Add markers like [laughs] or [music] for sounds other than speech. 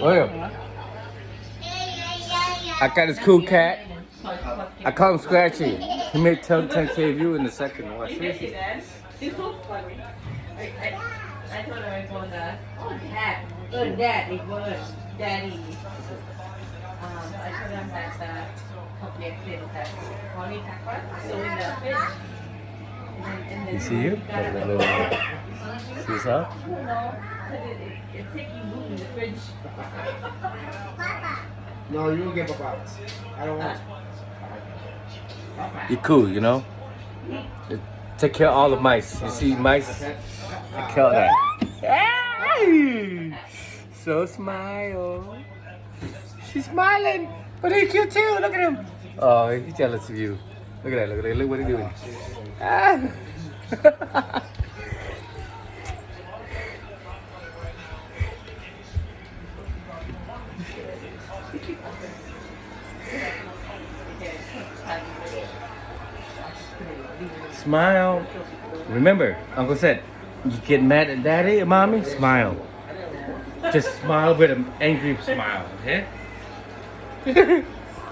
William, I got this cool cat. I call him Scratchy. He made 10 10k view in the second. You see that? It's so funny. I, told her I told her, oh dad, oh dad, it was daddy. Um, I told him that the uh, objective that only takwa, so in the fridge. And then, and then You see you? it. this? No, but it, it, it's taking room in the fridge. No, you will get paparas. I don't want. You're cool, you know? Take care of all the mice. You see mice? I kill that. Hey! So smile. She's smiling. But he's cute too. Look at him. Oh, he's jealous of you. Look at that. Look at that. Look what he's doing. Ah. Smile. Remember, Uncle said, you get mad at daddy mommy, smile. Just smile with an angry smile, okay? [laughs]